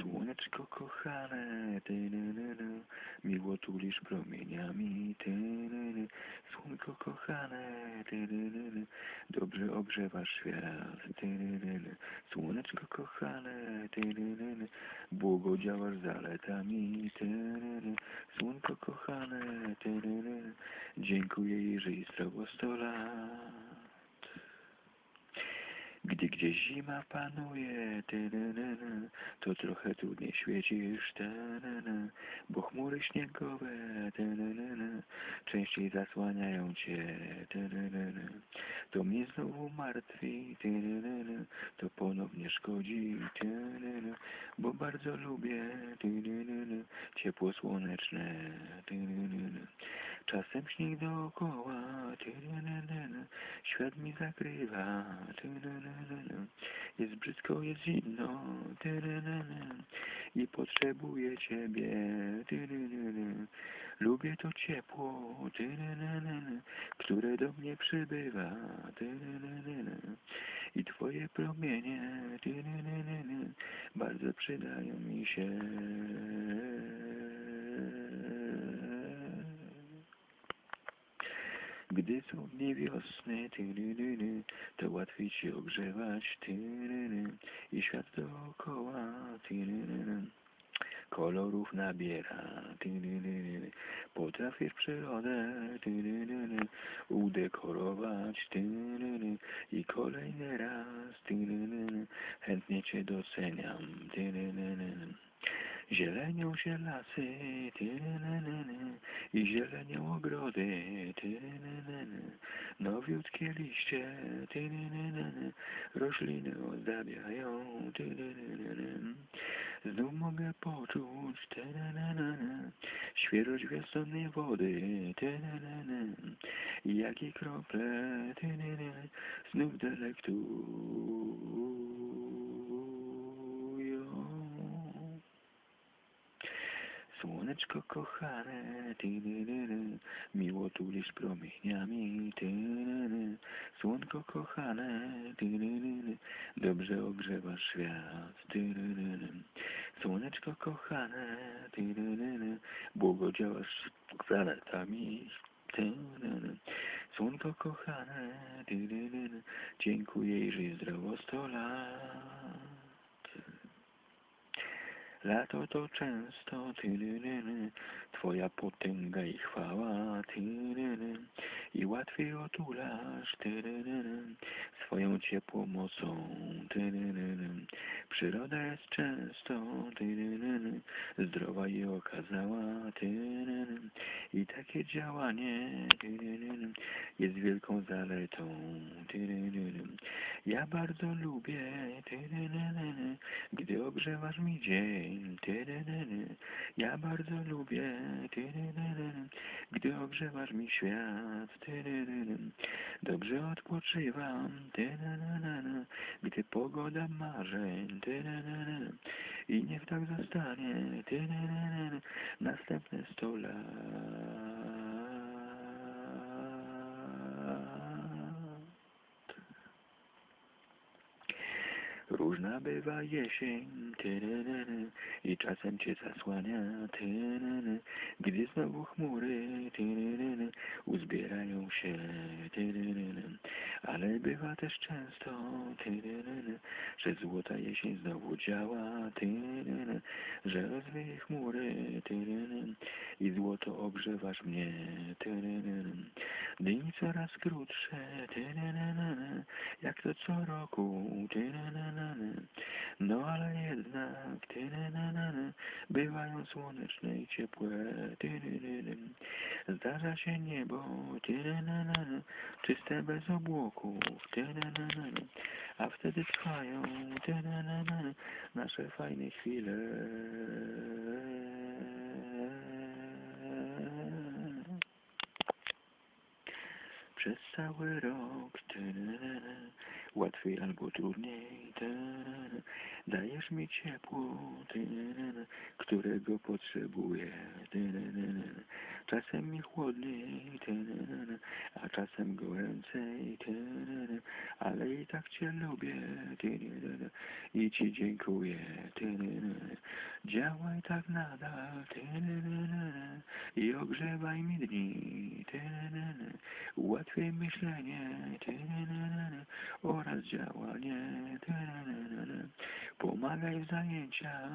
Słoneczko kochane, tynynyn, miło tulisz promieniami, tynynyn. Słonko kochane, tynynyn, dobrze ogrzewasz świat, tynynyn. Słoneczko kochane, tynynyn, błogo działasz zaletami, tynynyn. Słonko kochane, tynynyn, dziękuję jej, że i zdrowo sto lat. Gdy gdzieś zima panuje, tynynyn, to trochę trudniej świecisz, tynynyn, bo chmury śniegowe, tynynyn, częściej zasłaniają cię, tynynyn. To mnie znowu martwi, tynynyn, to ponownie szkodzi, tynynyn, bo bardzo lubię, tynynyn, ciepło słoneczne, tynynyn. Czasem śnieg dookoła, tyrynynyn, świat mi zakrywa, jest brzydko, jest zimno, i potrzebuję ciebie. Lubię to ciepło, które do mnie przybywa, i twoje promienie, bardzo przydają mi się. Gdy są dni wiosny, tyryryry, to łatwiej się ogrzewać, tyryry, i świat dookoła, tyryry, kolorów nabiera, tyryry, potrafisz przyrodę, tyryry, udekorować, tyryry, i kolejny raz, tyryry, chętnie cię doceniam, tyryry. Zielenią się lasy, tyrynynyn, i zielenią ogrody, tyrynynyn, nowiutkie liście, tyrynynyn, rośliny ozdabiają, tyrynynyn. Znów mogę poczuć, tyrynynyn, świeżość wiosennej wody, tyrynynyn, i jakie krople, tyrynynyn, znów delektują. Słoneczko kochane, tyryryry, miło tulisz promieniami, tyryry. Słonko kochane, tyryryry, dobrze ogrzewasz świat, tyryryry. Słoneczko kochane, tyryryry, błogo działasz zaletami, tyryryry. Słonko kochane, tyryryry, dziękuję i żyj zdrowo sto lat. Lato to często twoja potęga i chwała. Tyryry, i łatwiej otulasz. Tyryryry, swoją ciepłą mocą. Tyryryry. Przyroda jest często. Tyryryry, zdrowa i okazała. Tyryry, i takie działanie. Jest wielką zaletą. Tyryryry. Ja bardzo lubię. Tyryryry, gdy ogrzewasz mi dzień. Tyryryry. Ja bardzo lubię gdy ogrzewasz mi świat. Dobrze odpoczywam gdy pogoda marzeń. I niech tak zostanie następne sto lat. Różna bywa jesień, tyryryry, i czasem cię zasłania, tyryryry, gdy znowu chmury, tyryryry, uzbierają się, tyryryry. Ale bywa też często, tyryryry, że złota jesień znowu działa, tyryryry, że rozwieje chmury, tyryryry, i złoto ogrzewasz mnie. Dni coraz krótsze, jak to co roku. No ale jednak. Bywają słoneczne i ciepłe. Zdarza się niebo. Czyste bez obłoków. A wtedy trwają. Nasze fajne chwile. Cały rok. Łatwiej albo trudniej. Dajesz mi ciepło, którego potrzebuję. Czasem mi chłodniej, a czasem goręcej. Ale i tak cię lubię i ci dziękuję. Działaj tak nadal i ogrzewaj mi dni. Ułatwiaj myślenie oraz działanie. Pomagaj w zajęciach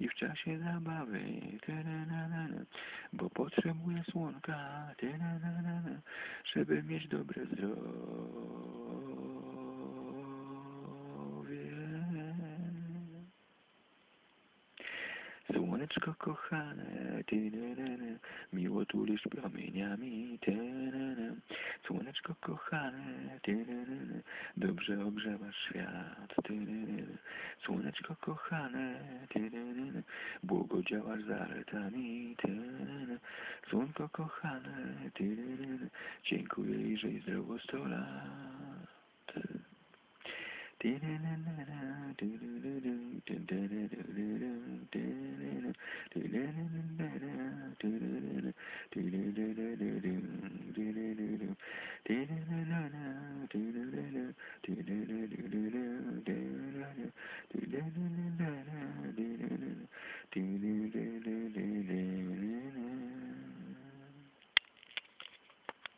i w czasie zabawy. Bo potrzebuję słonka żeby mieć dobre zdrowie. Słoneczko kochane, tyryryry, miło tulisz promieniami, tyryryry. Słoneczko kochane, tyryryry, dobrze ogrzewasz świat, tyryryry. Słoneczko kochane, tyryryry, błogodziałasz zaletami, tyryryry. Słonko kochane, tyryryry, dziękuję i żyj zdrowo sto lat. Tyryryry, tyryryry.